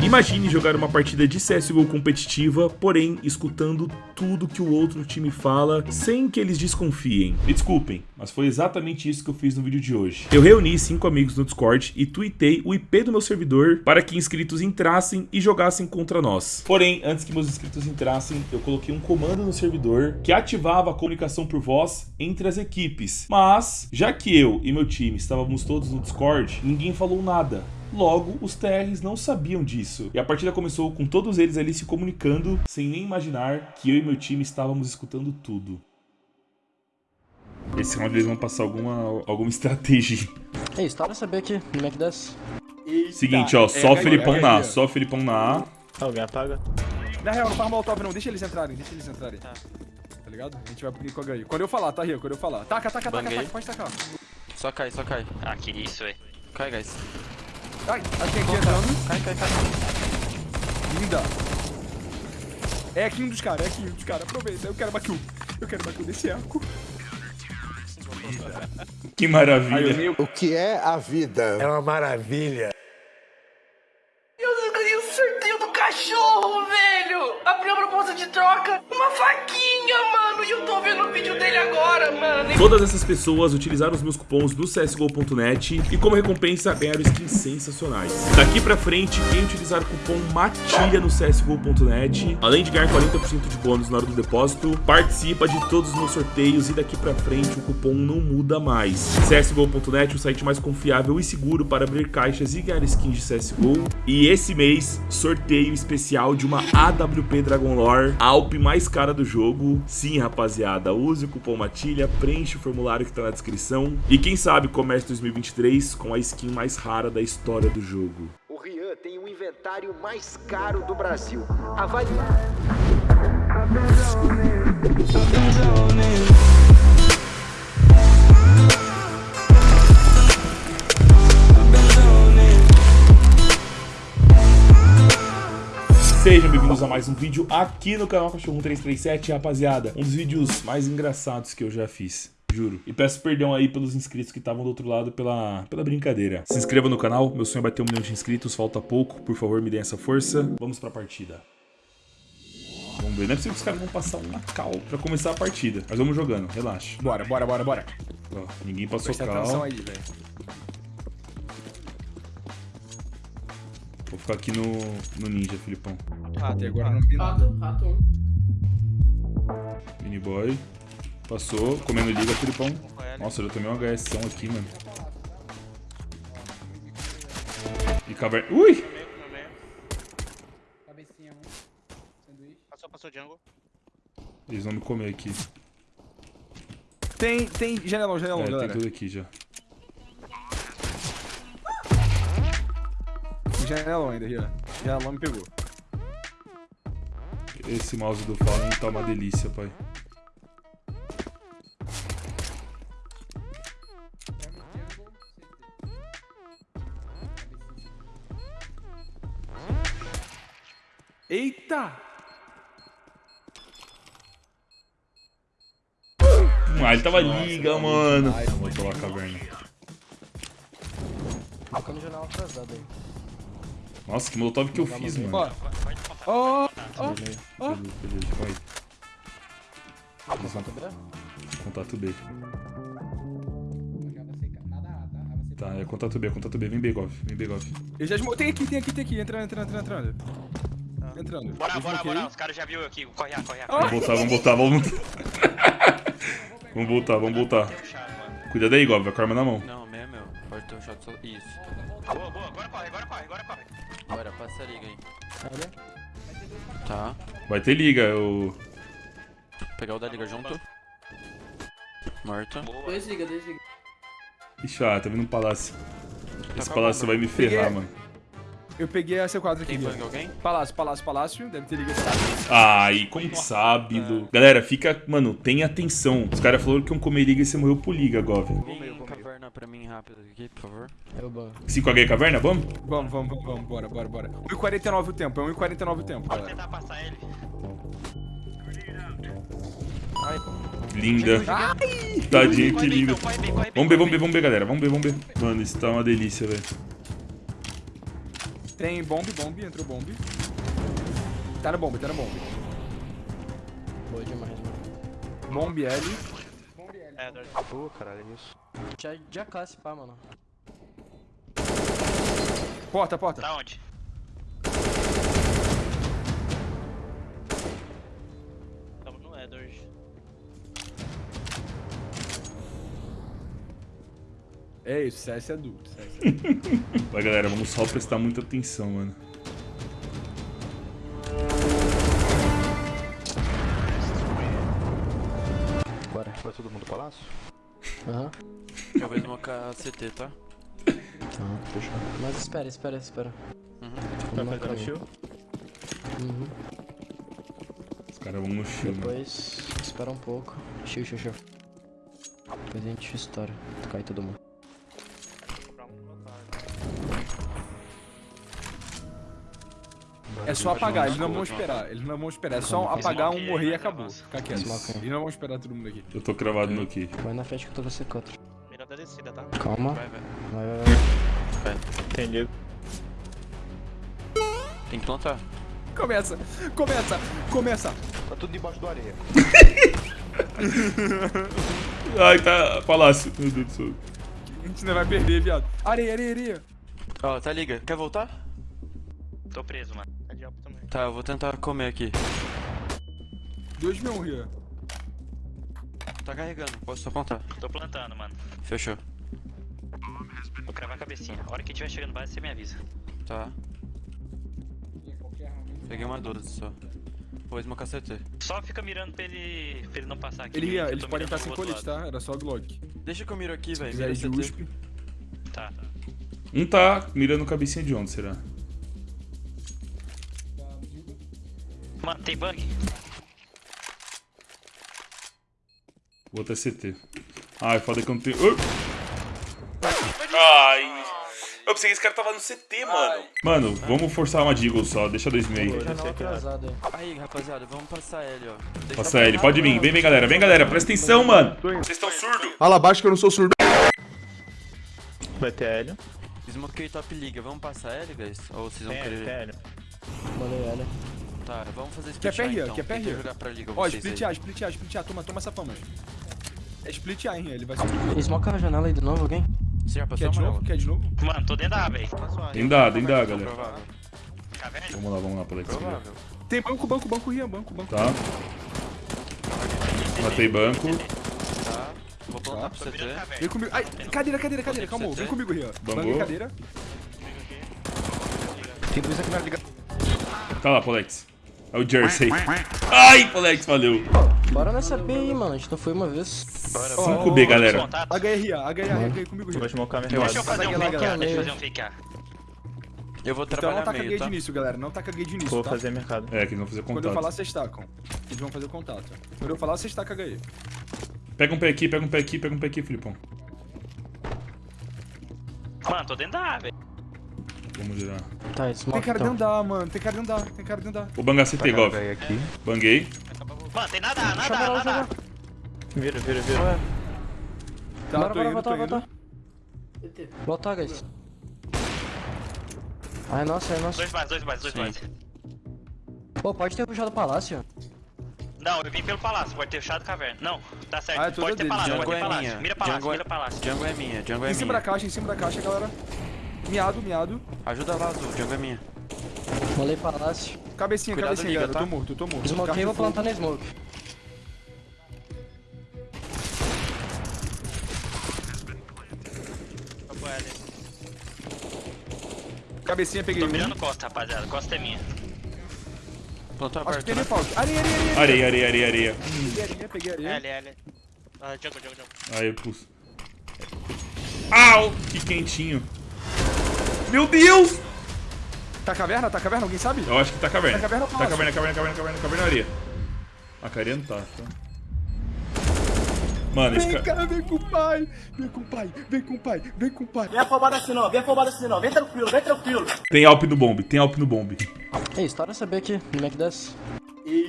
Imagine jogar uma partida de CSGO competitiva, porém escutando tudo que o outro time fala, sem que eles desconfiem. Me desculpem, mas foi exatamente isso que eu fiz no vídeo de hoje. Eu reuni cinco amigos no Discord e tuitei o IP do meu servidor para que inscritos entrassem e jogassem contra nós. Porém, antes que meus inscritos entrassem, eu coloquei um comando no servidor que ativava a comunicação por voz entre as equipes. Mas, já que eu e meu time estávamos todos no Discord, ninguém falou nada. Logo, os TRs não sabiam disso. E a partida começou com todos eles ali se comunicando, sem nem imaginar que eu e meu time estávamos escutando tudo. Esse round eles vão passar alguma, alguma estratégia. É isso, tá pra saber aqui no Mac 10. Seguinte, ó, só o Felipão na A, só o Felipão na A. Alguém apaga. Na real, não faz molotov não, deixa eles entrarem, deixa eles entrarem. Tá. Tá ligado? A gente vai com a HI. Quando eu falar, tá, Rio? Quando eu falar. Taca, taca, taca, taca, pode tacar. Só cai, só cai. Ah, que isso, velho. Cai, guys. Ai, aqui, aqui entrando. Cai, cai, cai. Linda. É aqui um dos caras, é aqui um dos caras. Aproveita, eu quero bakill. Eu quero bakill desse arco. Que maravilha. O que é a vida? É uma maravilha. Todas essas pessoas utilizaram os meus cupons do CSGO.net e como recompensa ganharam skins sensacionais. Daqui pra frente, quem utilizar o cupom MATILHA no CSGO.net, além de ganhar 40% de bônus na hora do depósito, participa de todos os meus sorteios e daqui pra frente o cupom não muda mais. CSGO.net, o site mais confiável e seguro para abrir caixas e ganhar skins de CSGO. E esse mês, sorteio especial de uma AWP Dragon Lore, a Alp mais cara do jogo. Sim, rapaziada, use o cupom MATILHA, preenche o formulário que tá na descrição. E quem sabe comece 2023 com a skin mais rara da história do jogo. O Rian tem o inventário mais caro do Brasil. Avalie. Sejam bem-vindos a mais um vídeo aqui no canal Cachorro 1337, rapaziada. Um dos vídeos mais engraçados que eu já fiz. Juro. E peço perdão aí pelos inscritos que estavam do outro lado pela, pela brincadeira. Se inscreva no canal, meu sonho é bater um milhão de inscritos, falta pouco. Por favor, me deem essa força. Vamos pra partida. Vamos ver, não é possível que os caras vão passar uma cal pra começar a partida. Mas vamos jogando, relaxa. Bora, bora, bora, bora. Ó, ninguém passou Presta atenção cal. aí, velho. Vou ficar aqui no, no ninja, Filipão. Até agora não vi nada. Rato, rato. Mini boy. Passou, comendo liga, Filipão. Nossa, eu já tomei uma HS aqui, mano. E caverna. Ui! Cabecinha um. Sanduíche. Passou, passou jungle. Eles vão me comer aqui. Tem, tem janelão, janelão, É, tem galera. tudo aqui já. Tem janelão ainda, Rian. Janelão me pegou. Esse mouse do Fallen tá uma delícia, pai. Eita! Ah, ele tava liga, mano. Vou pular a caverna. Fica no jornal atrasado aí. Nossa, que molotov que eu fiz, mano. Ó, ó, ó. Vai. Contato B? Contato B. Tá? Tá, é contato B, contato B. Vem B, Gov. Vem B, Gov. Eu já desmo... Tem aqui, tem aqui, tem aqui. Entrando, entrando, entrando, entrando. Entrando. Bora, bora, bora. Os caras já viu aqui. Corre, A, corre, A, Vamos voltar, vamos voltar, vamos voltar. vamos voltar, vamos voltar. Cuida daí, Gov. Vai com a arma na mão. Não, meu, meu. Pode ter um shot só. Isso. Boa, boa. Agora corre, agora corre, agora corre. Bora, passa a liga aí. Tá. Vai ter liga, o. Pegar o da liga junto. Morto. Boa. Dois liga, dois liga. Ixi, ah, tá vindo um palácio. Esse com a palácio vai me ferrar, mano. Eu peguei a C4 aqui. Tem alguém? Palácio, palácio, palácio. Deve ter ligado. Ai, como sabe, Lu. Galera, fica. Mano, tenha atenção. Os caras falaram que iam comer liga e você morreu por liga, Gov. Vem caverna pra mim rápido aqui, por favor. Eu ban. 5H caverna, vamos? Vamos, vamos, vamos, vamos. Bora, bora, bora. 1h49 o tempo, é 1h49 o tempo, Bora galera. tentar passar ele. Linda. Tadinho, que bem, linda. corre bem, corre bem. Vamos ver, vamos ver, vamos ver, galera. Vamos ver, vamos ver. Mano, isso tá uma delícia, velho. Tem bomb, bomb, entrou bomb. Tá no bomb, tá no bomb. Boa demais, mano. Bomb L. É, Dor. Pô, caralho, é isso. Já, já classe, pá, mano. Porta, porta. Da onde? É isso, CS é. CS é. Vai, galera, vamos só prestar muita atenção, mano. Bora. Vai todo mundo pro palácio? Aham. Eu vou smocar CT, tá? Tá, fechou. Mas espera, espera, espera. Uhum. Vamos no caminho. Uhum. Os caras vão no shield. mano. Depois, espera um pouco. Chiu, chiu, chiu. Depois a gente estoura. Cai todo mundo. É só apagar, eles não vão esperar. Eles não vão esperar. É só apagar um, morrer e acabou. Fica quieto. Eles não vão esperar todo mundo aqui. Eu tô cravado no aqui. Vai na frente que eu tô com você contra. Mira da descida, tá? Calma. Vai, vai. Vai, vai. Tem que plantar. Começa, começa, começa. Tá tudo debaixo do areia. Ai, tá. Palácio. Meu Deus do céu. A gente não vai perder, viado. Areia, areia, areia. Ó, tá liga. Quer voltar? Tô preso, mano. Tá. Tá, eu vou tentar comer aqui. 2 mil Ria. Tá carregando, posso apontar. Tô plantando, mano. Fechou. Vou cravar a cabecinha. A hora que tiver chegando base, você me avisa. Tá. Peguei uma 12 só. Vou smocar CT. Só fica mirando pra ele, pra ele não passar aqui. Ele ia, eles podem estar sem colete, tá? Era só Glock. Deixa que eu miro aqui, velho. Mira de. USP. lado. Tá. Um tá mirando cabecinha de onde, será? Mano, tem bug? O outro é CT. Ai, foda que eu não tenho. Ai! Eu pensei que esse cara tava no CT, mano. Mano, vamos forçar uma Deagle só. Deixa dois meio aí. Aí. Rapaziada, vamos passar L, ó. Deixa Passa ele, pode vir. Vem, vem, galera. Vem, galera. Presta atenção, mano. Vocês estão surdos? Fala abaixo que eu não sou surdo. Vai ter Hélio. Smoquei top liga. Vamos passar L, guys? Ou vocês vão tem querer... Hélio. Mandei ela. Tá, vamos fazer Quer split pé A, here, então. quer jogar pra liga, Ó, split. A, split A, split A. Toma, toma essa fama. É split A, hein? Ele vai subir. Smoke a janela aí de novo, alguém? Você já passou, Quer de novo? Quer de novo? Mano, tô dentro da A, velho. Tem dá, tem dá, galera. Vamos lá, vamos lá, Alex. Provável. Tem banco, banco, banco, Rian, banco, banco. Tá. Matei banco. Tá. Vou plantar pro CT. caverna. Vem comigo. Ai, cadeira, cadeira, cadeira. Calma, vem comigo, Rian. Bambu. Banguei cadeira. Tem dois aqui na liga. Tá lá, Polex. É o Jersey. Ai, Polex, valeu. Bora nessa B aí, mano. A gente não foi uma vez. 5B, galera. Contato. Rian, HE, HE comigo, Vou Rian. smocar minha Deixa eu fazer um Vai fake A, galera. deixa eu fazer um fake A. Eu vou Então não trabalhar taca meio, gay tá? de início, galera. Não taca gay de início, Vou tá? fazer mercado. É, que eles vão fazer Quando eu falar, contato. vocês tacam. Eles vão fazer o contato. Quando eu falar, vocês tacam HE. Pega um pé aqui, pega um pé aqui, pega um pé aqui, Filipão. Mano, tô dentro da A, velho. Vamos girar. Tá, Tem smoke cara de andar, mano. Tem cara de andar. Tem cara de andar. Vou bangar CT, Gov. Peguei aqui. Banguei. Mano, tem nada, nada, nada. Vira, vira, vira. Ué, Tá, bora, bora, voltar, voltar. Voltar, guys. Ai, nossa, ai, nossa. Dois mais, dois mais, dois Sim. mais. Pô, pode ter puxado o palácio. Não, eu vim pelo palácio, pode ter fechado caverna. Não, tá certo. Ah, é pode ter palácio, Jungle pode ter é palácio. minha. Mira palácio, Jungle é- mira palácio. Jungle é minha, jungle é Em cima da minha. caixa, em cima da caixa, galera. Miado, miado. Ajuda lá, Azul, jungle é minha. Molei palácio. Cabecinha, Cuidado, cabecinha, liga, tá? Eu tô morto, eu tô morto. Smokei, vou plantar no smoke. Cabecinha, peguei Tô mirando costa, rapaziada. Costa é minha. Plantou Acho que aberto, tem né? default. Areia, areia, areia. Areia, areia, areia, areia. Peguei areia, peguei areia. L, L. Ah, jungle, jungle, jungle. Aí eu pus. Au! Que quentinho. Meu Deus! Tá caverna? Tá caverna? Alguém sabe? Eu acho que tá caverna. Tá caverna ou Tá caverna, caverna, caverna, caverna, caverna, areia. A carinha não tá, tá. Mano, esse Vem, cara... cara, vem com o pai. Vem com o pai, vem com o pai, vem com o pai. Vem afobado assim não, vem afobado assim não, vem tranquilo, vem tranquilo. Tem Alp no bomb, tem Alp no bomb. Ei, estoura B aqui, no Mac 10.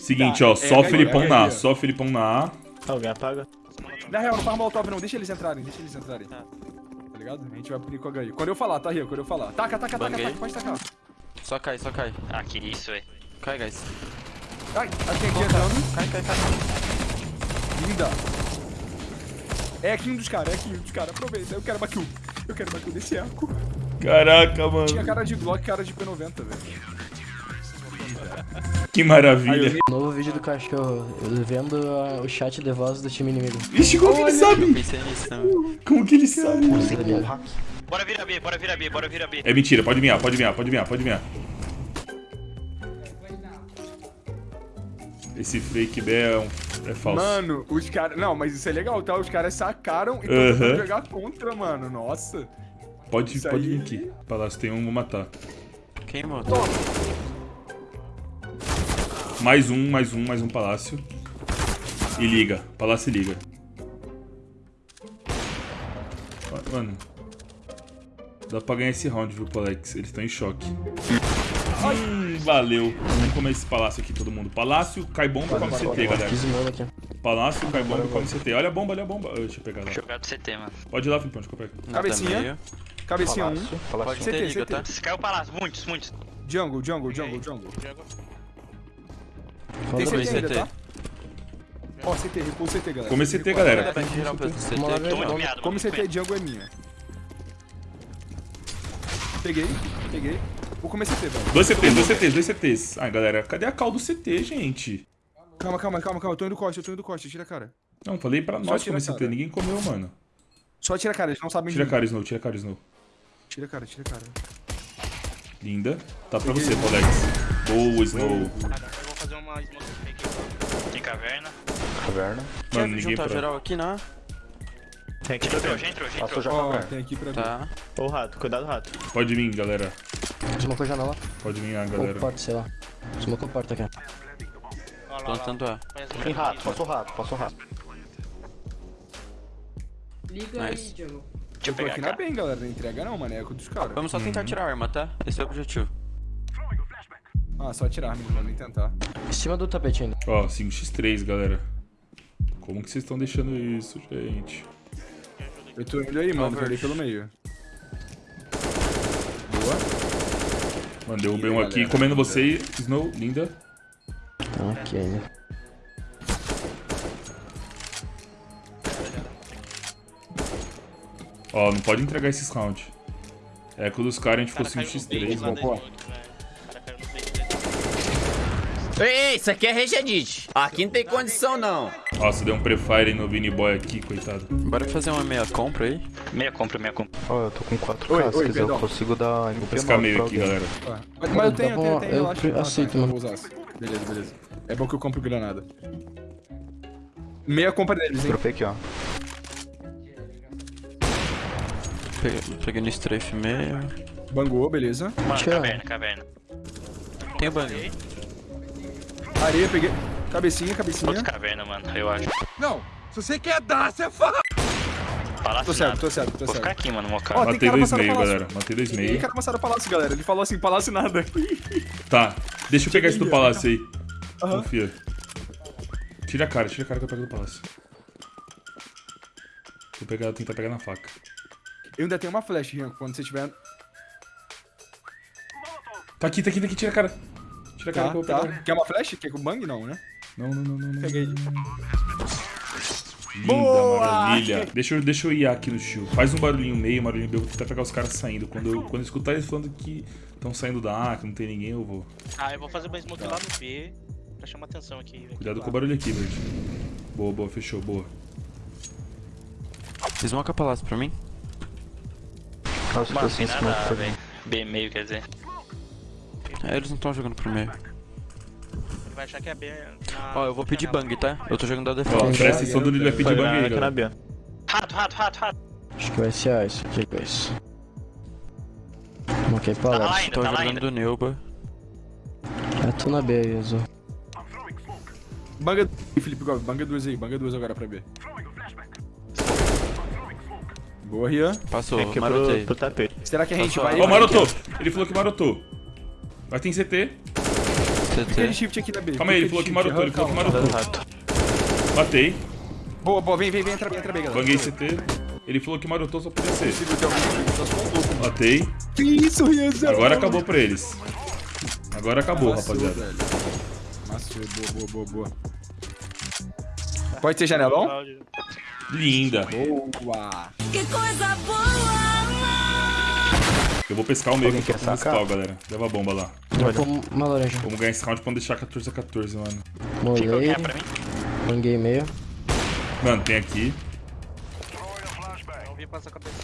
Seguinte, ó, só é, o Filipão é, na A, é. só o Filipão na A. Alguém apaga. Na real, não faz molotov não, deixa eles entrarem, deixa eles entrarem. Tá ligado? A gente vai punir com a HI. Quando eu falar, tá, Rio? Quando eu falar. Taca, taca, taca, taca, pode tacar. Só cai, só cai. Ah, que isso, velho. Cai, guys. Ai, aqui, aqui, entrando. Cai, cai, cai. Linda. É aqui um dos caras, é aqui um dos caras. Aproveita, eu quero bakill. Eu quero bakill desse arco. Caraca, Tinha mano. cara de Glock, cara de P90, velho. Que maravilha. Novo vídeo do cachorro. Eu vendo o chat de voz do time inimigo. Ixi, como que ele Eu sabe? pensei nisso também. Como que ele sabe? Bora virar B, bora virar B, bora virar B. É mentira, pode vinhar, pode vinhar, pode vinhar, pode vinhar. Esse fake B é, um, é falso. Mano, os caras. Não, mas isso é legal, tá? Os caras sacaram e tentando jogar contra, mano. Nossa. pode isso pode aí- vir aqui. Palácio tem um, vou matar. Queimou. Mais um, mais um, mais um palácio. E liga. Palácio e liga. Ma- Mano. Dá pra ganhar esse round, viu, Alex? Eles estão em choque. Hum, valeu. Vamos comer esse palácio aqui, todo mundo. Palácio, cai bomba, come CT, galera. Palácio, cai bomba, come CT. Olha a bomba, olha a bomba. Ah, deixa eu pegar lá. Jogar do CT, mano. Pode ir lá, Filipão, deixa eu pego. Nada Cabecinha. Cabecinha 1. Palácio, Um. palácio. Pode CT, ter liga, CT. tá? Se caiu o palácio, muitos, muitos. Jungle, jungle, jungle, jungle. Fala Tem CT CT. ainda, tá? Ó, CT, recua o CT, galera. Come CT, galera. Come. CT, jungle é minha. Peguei, peguei. Vou comer CT, velho. Dois CTs, dois CTs, dois CTs. Ai, galera, cadê a cal do CT, gente? Calma, calma, calma, calma. Eu tô indo costa, eu tô indo costa. Tira a cara. Não, falei pra nós comer CT. Ninguém comeu, mano. Só tira a cara, eles não sabem Tira a cara, Snow, tira a cara, Snow. Tira a cara, tira a cara. Linda. Tá pra você, Polex. Boa, Snow. Uma smoke fake. Tem caverna. Caverna. Mano, ninguém juntar pra... geral aqui, né? Tem aqui Já entrou, pra já entrou, já Passou entrou. já tem aqui pra mim. Tá. Ô, rato, cuidado, rato. Pode vir, galera. Smoke a janela. Pode vir, ah, Ou galera. porta, sei lá. Smoke a porta aqui. Plantando A. Tem rato, passou rato, passou rato. Liga Nice. aí, Diogo. Deixa eu pegar aqui na bem, galera. Não entrega não, maneco dos caras. Vamos só tentar tirar a arma, tá? Esse é o objetivo. Ah, só tirar, não vou nem tentar. Em cima do tapete ainda. Ó, 5x3, galera. Como que vocês estão deixando isso, gente? Eu tô indo aí, mano. Tô ali pelo meio. Boa. Mano, derrubei um aqui. galera. Comendo você, Snow. Linda. Ainda. Ó, não pode entregar esses rounds. É, quando os caras a gente ficou 5x3, mano. Ei, isso aqui é Regedite. Aqui não tem condição, não. Nossa, deu um prefire no Vini Boy aqui, coitado. Bora fazer uma meia compra aí? Meia compra, meia compra. Ó, eu tô com 4k, Oi, se oi, quiser eu perdão. consigo dar Vou pescar meio aqui, galera. Tá. Mas, mas eu tenho, eu tenho, eu tenho. Eu pre- aceito, então mano. eu vou usar. Beleza, beleza. É bom que eu compro granada. Meia compra deles, hein? Dropei aqui, ó. Peguei, peguei no strafe meio. Bangou, beleza. Mano, caverna, caverna. Tem o bang. Areia, peguei. Cabecinha, cabecinha. Outro caverna, mano, eu acho. Não, se você quer dar, você fala. Palácio Tô certo, nada. tô certo, tô Vou ficar certo. aqui, mano, Ó, mocado. tem Matei dois meio, palácio. galera. Matei dois Tem meio. cara passaram palácio, galera. Ele falou assim, palácio nada. Tá, deixa eu pegar esse do palácio aí. Aham. Confia. Tira a cara, tira a cara que eu pego do palácio. Vou pegar, tentar pegar na faca. Eu ainda tenho uma flash, Rian, quando você tiver... Tá aqui, tá aqui, tá aqui, tira a cara. Tira a cara Tá, que eu vou tá. pegar. Quer uma flash? Quer com bang? Não, né? Não, não, não, não. não. Peguei. Linda, Boa! maravilha. Deixa eu, deixa eu ir aqui no shield. Faz um barulhinho meio, um barulhinho meio. Eu vou tentar pegar os caras saindo. Quando eu, quando eu escutar eles falando que estão saindo da A, que não tem ninguém, eu vou. Ah, eu vou fazer uma smoke lá no B pra chamar atenção aqui. aqui Cuidado do com o barulho aqui, verde. Boa, boa, fechou, boa. Smoke a palácio pra mim. Nossa, tô Mano, sem tem smoke nada, velho. mim. B meio, quer dizer. É, eles não estão jogando pro meio. Ele vai achar que é B. na- Ó, eu vou pedir bang, tá? Eu tô jogando da Ó, defesa. presta atenção do nível vai pedir bang aí, galera. B. Rato, rato, rato, rato. Acho que vai ser A isso aqui, guys. Smoke aí Tá lá ainda, Tô tá lá jogando do Neuba. Eu tô na B aí, Azul. Banga... Felipe Gomes, banga duas aí. Banga duas agora pra B. Boa, Rian. Passou, Tem aqui marotei. pro, pro tapete. Será que a gente Passou. vai... Ó, marotou! Ele falou que marotou. Vai ter CT. Fica de CT. shift aqui na B. Calma aí, ele Fica falou que marotou, ele falou que marotou. Matei. Boa, boa, vem, vem, vem, entra bem, entra bem, galera. Banguei CT. Ele falou que marotou só podia ser. Um louco. Matei. Que isso, Rian? zero. Agora acabou pra eles. Agora acabou, Maçou, rapaziada. velho. Boa, boa, boa, boa. Pode ser janelão? Linda. Boa. Que coisa boa! Eu vou pescar o meio que eu tô sacar? spawn, galera. Leva a bomba lá. Dropou uma laranja. Vamos ganhar esse round pra não deixar 14 a 14, mano. É mim? Ninguém meio. Mano, tem aqui. Não vi passar a cabeça.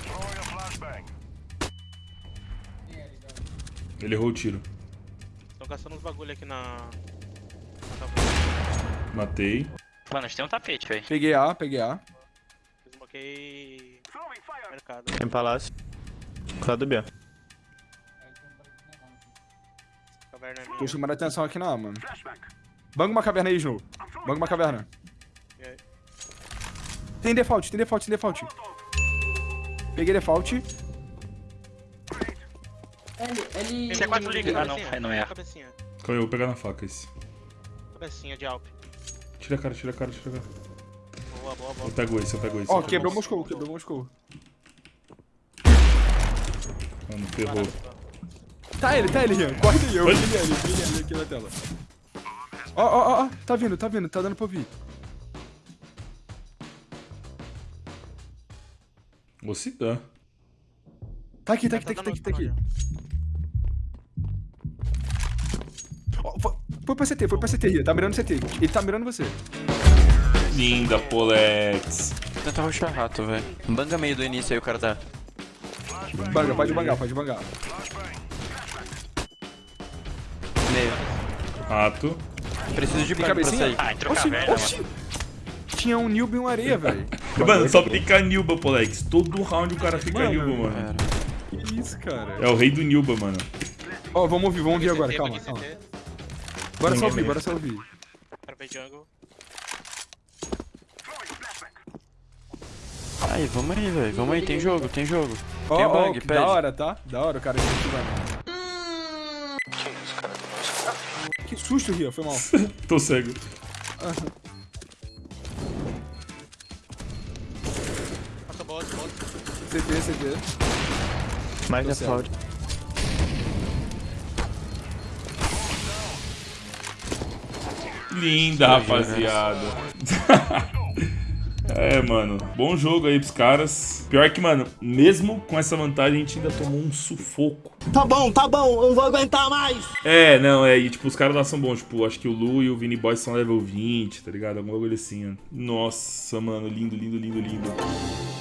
Ele errou o tiro. Estão caçando uns bagulho aqui na. Matei. Mano, a gente tem um tapete, velho. Peguei A, peguei A. Desmoquei. Mercado. Tem palácio. Cuidado do B. Caverna é minha. Tô chamando a atenção aqui na A, mano. Banga uma caverna aí, Snow. Banga uma caverna. E aí? Tem default, tem default, tem default. Peguei default. Ele, ele... Tem quatro ligas. Ah, não, Cabecinha, não é. Cabecinha. Eu vou pegar na faca esse. Cabecinha de Alp. Tira a cara, tira a cara, tira a cara. Boa, boa, boa. Eu pego esse, eu pego esse. Ó, pego quebrou. Moscou, quebrou Moscou. Mano, ferrou. Tá ele, tá ele, Rian. Corre daí, eu vi ele, ali, vi ele ali aqui na tela. Ó, ó, ó, ó, tá vindo, tá vindo, tá dando pra ouvir. Vou se dá. Tá aqui, tá aqui, tá aqui, tá aqui, tá aqui. Ó, foi, foi pra CT, foi pra CT, Rian. Tá mirando CT. Ele tá mirando você. Linda, Polex. Vou tentar rushar rato, velho. Banga meio do início aí, o cara tá. Banga, pode bangar, pode bangar. Rato. Preciso de cabecinha? Ah, entrou Oxi, caverna, oxi. mano. Tinha um Nilby e um areia, velho. Mano, só pica Nilba, Polex. Todo round o cara fica Mano. Nilba, mano. Era. Que isso, cara. É o rei do Nilba, mano. Ó, vamos ouvir, vamos ouvir agora, calma, calma. Bora só ouvir, bora só ouvir. Aí, vamos aí, velho. Vamos aí, tem jogo, tem jogo. Ó, Tem bang, que pede. da hora, tá? Da hora o cara incentivando. Que susto, Ria, foi mal. Tô cego. Passa bola, bola. CT, CT. Mais Tô default. Linda, rapaziada. é, mano. Bom jogo aí pros caras. Pior que, mano, mesmo com essa vantagem, a gente ainda tomou um sufoco. Tá bom, tá bom, eu não vou aguentar mais. É, não, é. E, tipo, os caras lá são bons. Tipo, acho que o Lu e o Vini Boy são level 20, tá ligado? Alguma coisa assim. Nossa, mano. Lindo, lindo, lindo, lindo.